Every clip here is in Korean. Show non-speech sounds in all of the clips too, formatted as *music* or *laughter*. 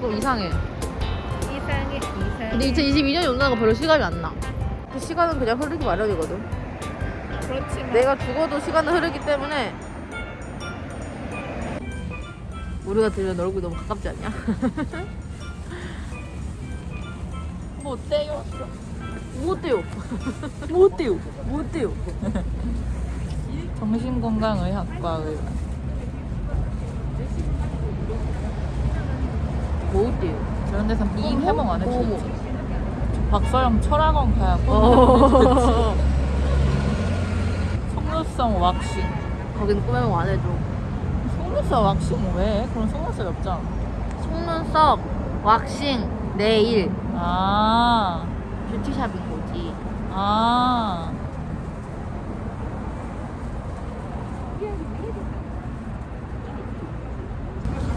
2022년은 조금 이상해. 이상해 이상해 근데 2022년이 온다는 거 별로 시간이 안 나. 그 시간은 그냥 흐르기 마련이거든. 그렇지만 내가 죽어도 시간은 흐르기 때문에 우리가 들으면 얼굴이 너무 가깝지 않냐? 뭐 어때요? 뭐 어때요? 뭐 어때요? 뭐 어때요? 정신건강의학과의 뭐 어때요? 저런 데서 이 해봉 안. 해주지 박서영 철학원 가야 꼭 어. *laughs* 속눈썹 왁싱 거기는 꾸며먹 안 해줘. 속눈썹 왁싱 왜? 그런 속눈썹이 없잖아 속눈썹, 왁싱, 네일, 아, 뷰티샵인 거지. 아.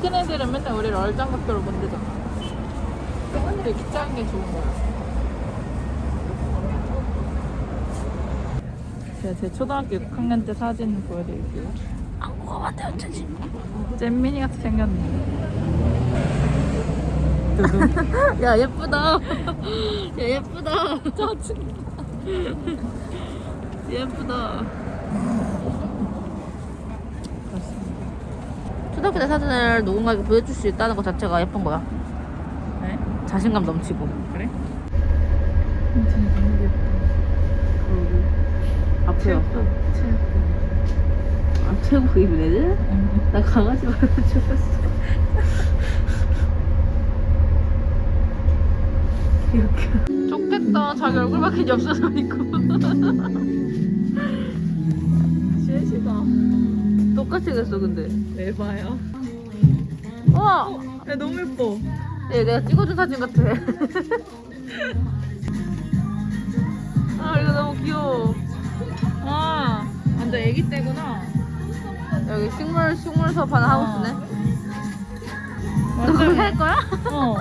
큰 애들은 맨날 우리를 얼짱각도로 만들잖아. 이렇게 작은 게 좋은 거야. 제가 제 초등학교 6학년 때 사진 보여드릴게요. 한국어 만대 어쩌지? 잼민이 같이 생겼네. 야 예쁘다. 야 예쁘다. 짜증. 예쁘다. 때 사진을 누군가에게 보여줄 수 있다는 것 자체가 예쁜 거야. 네? 자신감 넘치고. 그래? 진짜 너무 귀엽다. 앞에 왔어. 아 최고 애들? 응. 나 강아지 말고 죽었어. 귀엽게. 좋겠다. 자기 얼굴밖에 없어서 있고. 시시가 *laughs* 똑같이 생겼어 근데. 에바야. 와. 야 너무 예뻐. 얘 내가 찍어준 사진 같아. 아 이거 너무 귀여워. 아, 완전 애기 때구나. 여기 식물 식물 수업 하나 하고 있네. 너 완전- 그렇게 할 거야? 어.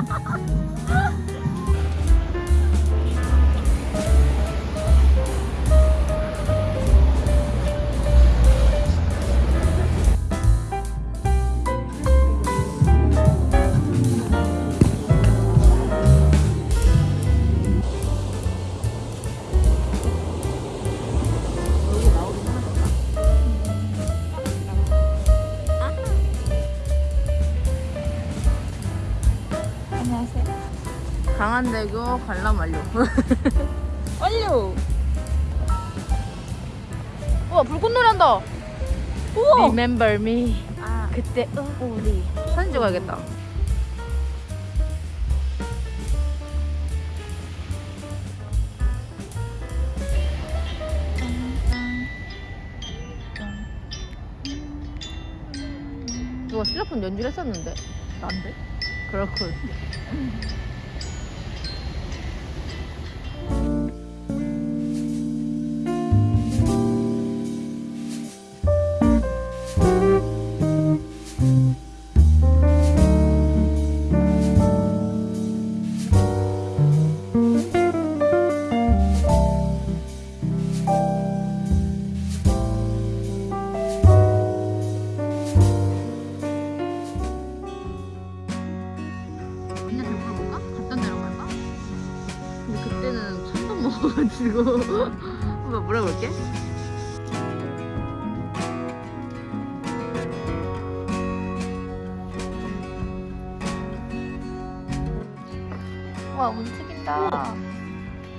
강한대교 관람 완료. *laughs* 완료. 우와 불꽃놀이 한다. 우와. Remember me. 아, 그때 우리 사진 찍어야겠다. 누가 실로폰 연주를 했었는데 난데? 그렇군. 와 움직인다.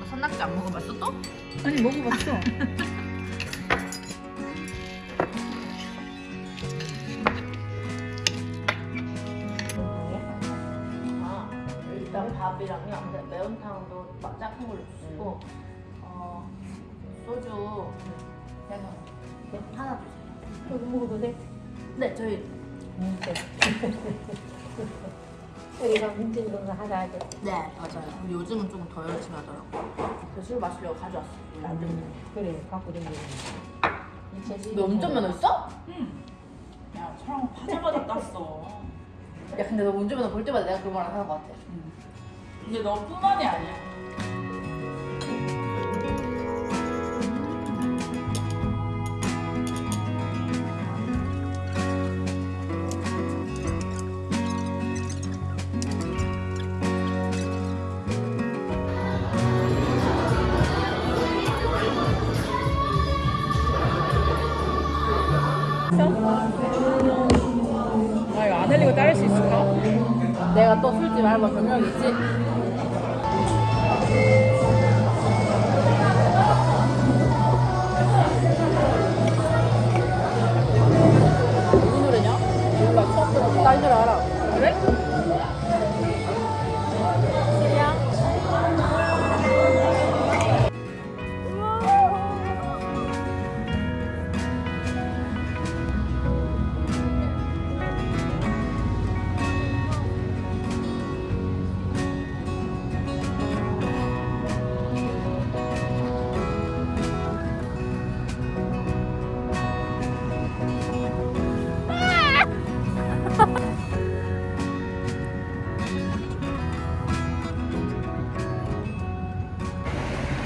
산낙지 안 먹어봤어 또? 아니 먹어봤어. 아, *laughs* 일단 밥이랑요. 매운탕도 막 작은 걸로 주시고, 어, 소주 하나 주세요. 이거 먹어도 돼? 네, 저희 *laughs* 우리가 문진 건가 하라 하죠. 네 맞아요. 근데 요즘은 조금 더 열심히 하더라고. 그술 마시려고 가져왔어. 그래, 갖고 다니는 너 운전 면허 있어? 야, 촬영 하자마자 땄어. 야 근데 너 운전 면허 볼 때마다 내가 그런 말안 하는 것 같아. 근데 너뿐만이 아니야. 아, 이거 안 흘리고 따를 수 있을까? 내가 또 술집 알바 경력이 있지?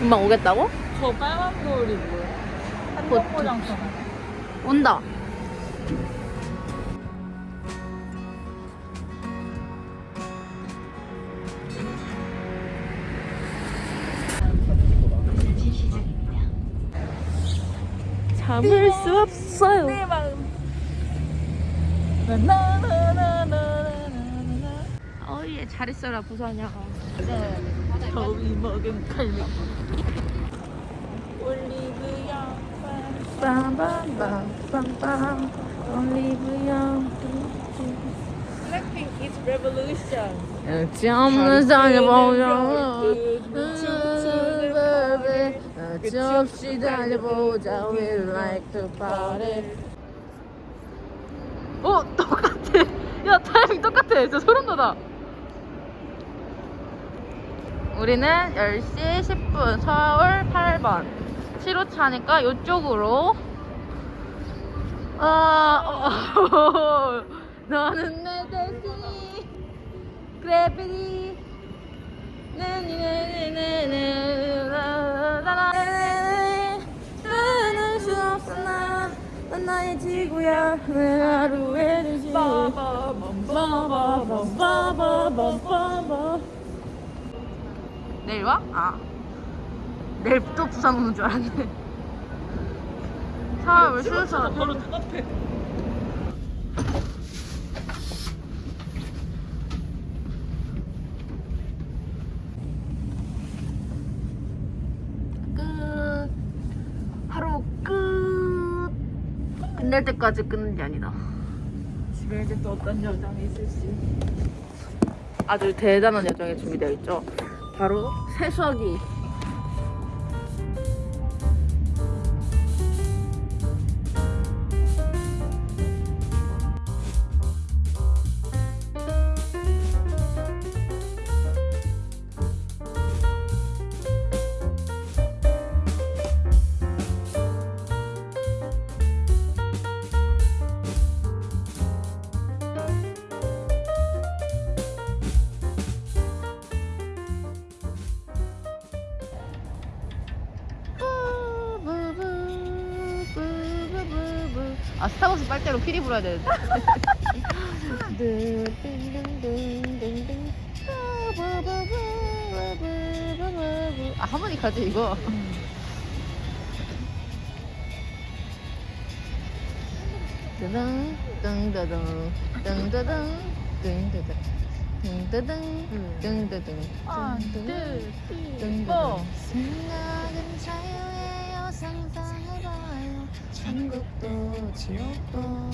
금방 오겠다고? 저 빨간 볼이 뭐야? 한정고장처럼. 온다. 참을 수 없어요 내 마음. 어예 잘했어라 부산이야. 더위 먹은 칼미. 올리브영. 빰빰빰빰빰 올리브영. Blackpink is revolution. 역시 없는 상에 보자. 끝이 없이 달려보자. We like to party. 어 똑같아. 야 타이밍 똑같아. 진짜 소름 돋아. 우리는 10시 10분 서울 8번. 7호차니까 이쪽으로. 아 어, *laughs* 너는 내 그래비티 나는 수 없어 난 나의 지구야. 내 하루의 도시 내일 와? 아. 내일 또 부산 오는 줄 알았네. 사람을 쉬어서 바로 똑같아. 끝. 하루 끝. 끝낼 때까지 끊는 게 아니다. 집에 이제 또 어떤 여장이 있을지. 아주 대단한 여정이 준비되어 있죠 바로 세수하기 아 스타벅스 빨대로 피리 불어야 되는데 아 하모니카지 이거 따당 땅따당 땅따당 땅따당 땅따당 땅따당 땅따당 땅따당 생각은 천국도 지옥도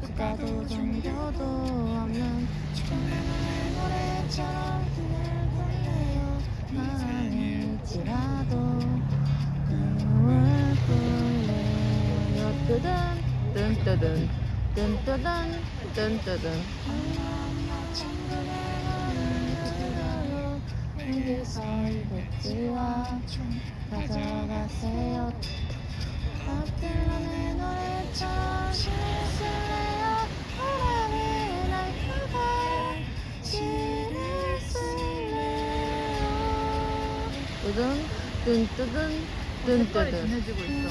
국가도 종교도 없는 조그마한 노래처럼 들려요. 아닐지라도 꿈을 꿀래요. 뜨든 뜬뜨든 뜬뜨든 뜬뜨든. 마음을 들어요 여기서 이백지와 뜨든 뜬 뜨든 뜬 뜨든 진해지고 있어.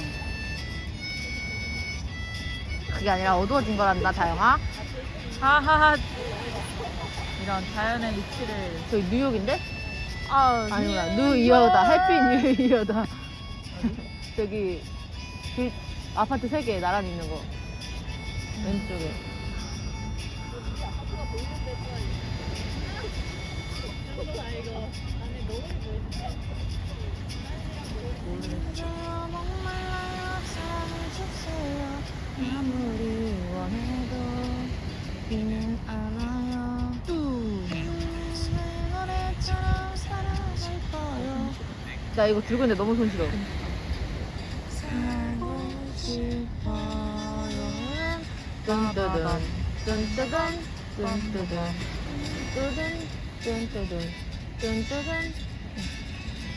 그게 아니라 어두워진 거란다 다영아 하하하. 이런 자연의 이치를. 저기 뉴욕인데? 아, 아니구나 예, 뉴이어다 예. 해피 뉴이어다 저기 그 아파트 세개 나란히 있는 거 왼쪽에 주세요 아무리 원해도 노래처럼 사랑할 거요 나 이거 들고 있는데 너무 손실어. 뚠뜨든 뚠뜨든 뚠뜨든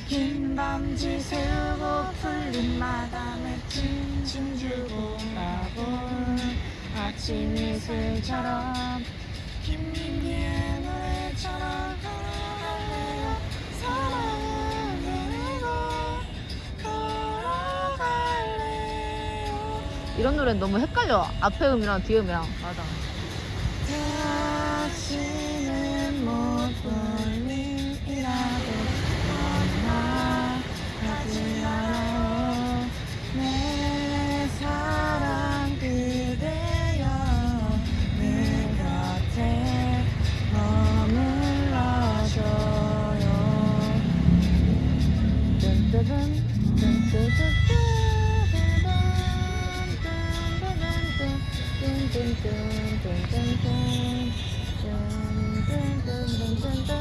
긴 밤지 세우고 풀린 마감에 칭칭 주고 가본 아침 이슬처럼 김민기의 노래처럼 걸어갈래요 사랑을 그리고 걸어갈래요 이런 노래는 너무 헷갈려. 앞에 음이랑 뒤에 음이랑. 맞아. 뚠뜨든